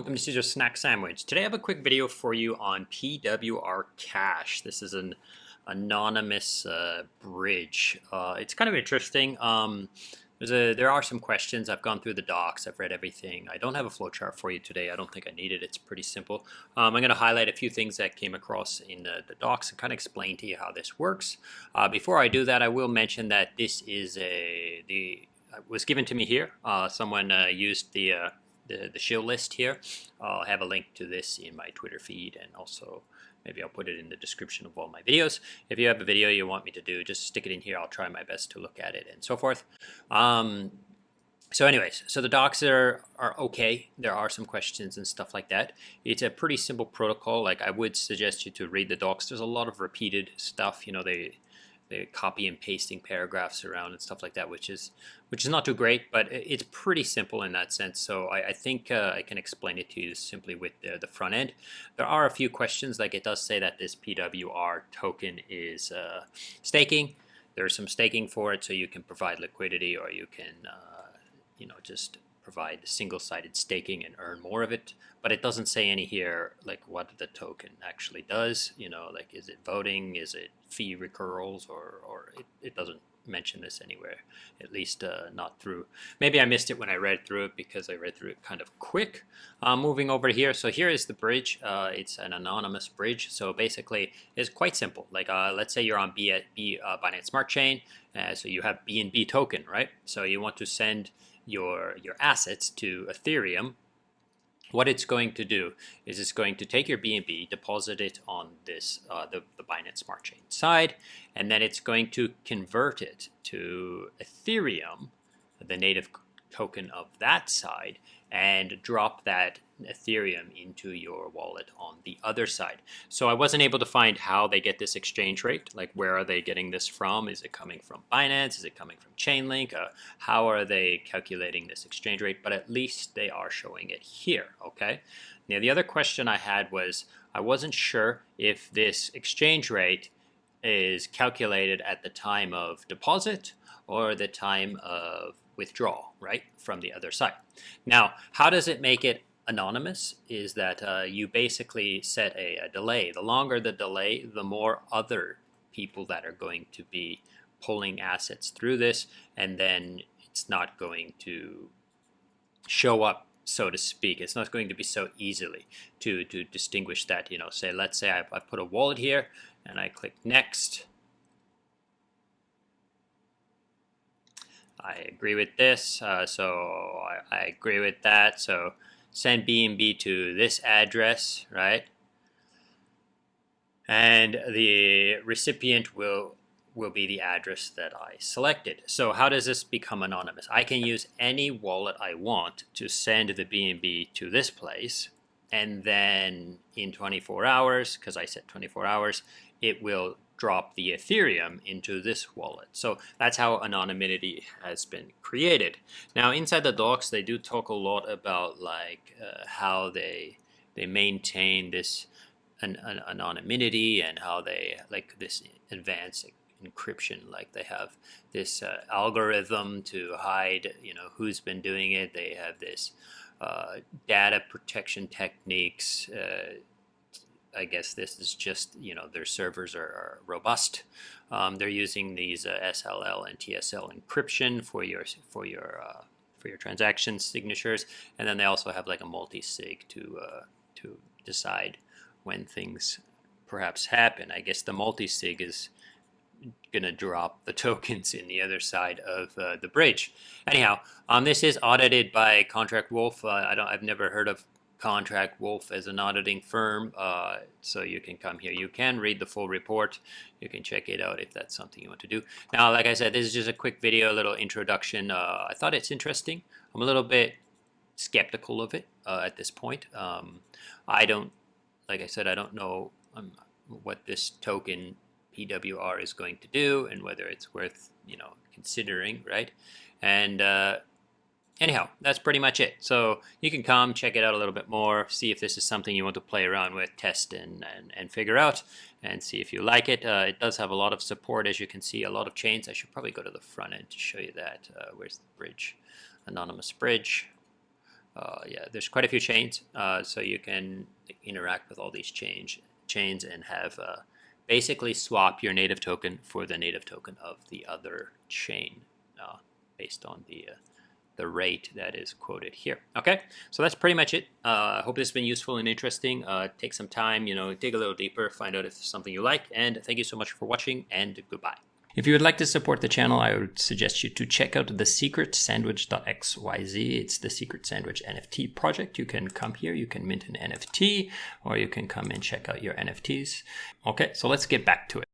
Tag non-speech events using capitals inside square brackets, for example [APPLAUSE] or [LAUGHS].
welcome to Caesar Snack Sandwich. Today I have a quick video for you on PWR Cash. This is an anonymous uh, bridge. Uh, it's kind of interesting. Um, a, there are some questions. I've gone through the docs. I've read everything. I don't have a flowchart for you today. I don't think I need it. It's pretty simple. Um, I'm going to highlight a few things that came across in the, the docs and kind of explain to you how this works. Uh, before I do that, I will mention that this is a the was given to me here. Uh, someone uh, used the uh, the, the shill list here. I'll have a link to this in my Twitter feed and also maybe I'll put it in the description of all my videos. If you have a video you want me to do, just stick it in here. I'll try my best to look at it and so forth. Um, so anyways, so the docs are, are okay. There are some questions and stuff like that. It's a pretty simple protocol. Like I would suggest you to read the docs. There's a lot of repeated stuff. You know, they copy and pasting paragraphs around and stuff like that, which is which is not too great, but it's pretty simple in that sense. So I, I think uh, I can explain it to you simply with the, the, front end. There are a few questions, like it does say that this PWR token is uh, staking. There's some staking for it, so you can provide liquidity or you can, uh, you know, just provide single-sided staking and earn more of it. But it doesn't say any here like what the token actually does. You know, like is it voting? Is it fee recurrals? Or or it, it doesn't mention this anywhere, at least uh, not through. Maybe I missed it when I read through it because I read through it kind of quick. Uh, moving over here, so here is the bridge. Uh, it's an anonymous bridge, so basically it's quite simple. Like uh, let's say you're on B, B uh, Binance Smart Chain, uh, so you have BNB token, right? So you want to send your, your assets to Ethereum, what it's going to do is it's going to take your BNB, deposit it on this uh, the, the Binance Smart Chain side, and then it's going to convert it to Ethereum, the native token of that side, and drop that Ethereum into your wallet on the other side. So I wasn't able to find how they get this exchange rate. Like where are they getting this from? Is it coming from Binance? Is it coming from Chainlink? Uh, how are they calculating this exchange rate? But at least they are showing it here, okay? Now the other question I had was I wasn't sure if this exchange rate is calculated at the time of deposit or the time of withdrawal, right, from the other side. Now, how does it make it anonymous is that uh, you basically set a, a, delay. The longer the delay, the more other people that are going to be pulling assets through this, and then it's not going to show up, so to speak. It's not going to be so easily to, to distinguish that, you know, say, let's say I, I put a wallet here, and I click next, I agree with this, uh, so I, I, agree with that. So send BNB to this address, right? And the recipient will will be the address that I selected. So how does this become anonymous? I can use any wallet I want to send the BNB to this place, and then in 24 hours, because I said 24 hours, it will drop the Ethereum into this wallet. So that's how anonymity has been created. Now inside the docs, they do talk a lot about like uh, how they they maintain this an, an anonymity and how they like this advanced encryption like they have this uh, algorithm to hide you know who's been doing it they have this uh, data protection techniques uh, I guess this is just, you know, their servers are, are robust. Um, they're using these uh, SLL and TSL encryption for your for your uh, for your transaction signatures, and then they also have like a multi-sig to uh, to decide when things perhaps happen. I guess the multi-sig is going to drop the [LAUGHS] tokens in the other side of uh, the bridge. Anyhow, um, this is audited by Contract Wolf. Uh, I don't, I've never heard of Contract Wolf as an auditing firm, uh, so you can come here. You can read the full report. You can check it out if that's something you want to do. Now, like I said, this is just a quick video, a little introduction. Uh, I thought it's interesting. I'm a little bit skeptical of it uh, at this point. Um, I don't, like I said, I don't know um, what this token PWR is going to do and whether it's worth, you know, considering, right? And uh, anyhow, that's pretty much it. So you can come, check it out a little bit more, see if this is something you want to play around with, test, and, and, and figure out, and see if you like it. Uh, it does have a lot of support, as you can see, a lot of chains. I should probably go to the front end to show you that. Uh, where's the bridge? Anonymous bridge. uh, yeah, there's quite a few chains, uh, so you can interact with all these change chains and have uh, basically swap your native token for the native token of the other chain uh, based on the the rate that is quoted here. Okay, so that's pretty much it. Uh, I hope this has been useful and interesting. take some time, you know, dig a little deeper, find out if it's something you like, and thank you so much for watching, and goodbye. If you would like to support the channel, I would suggest you to check out the secret sandwich.xyz. It's the secret sandwich NFT project. You can come here, you can mint an NFT, or you can come and check out your NFTs. Okay, so let's get back to it.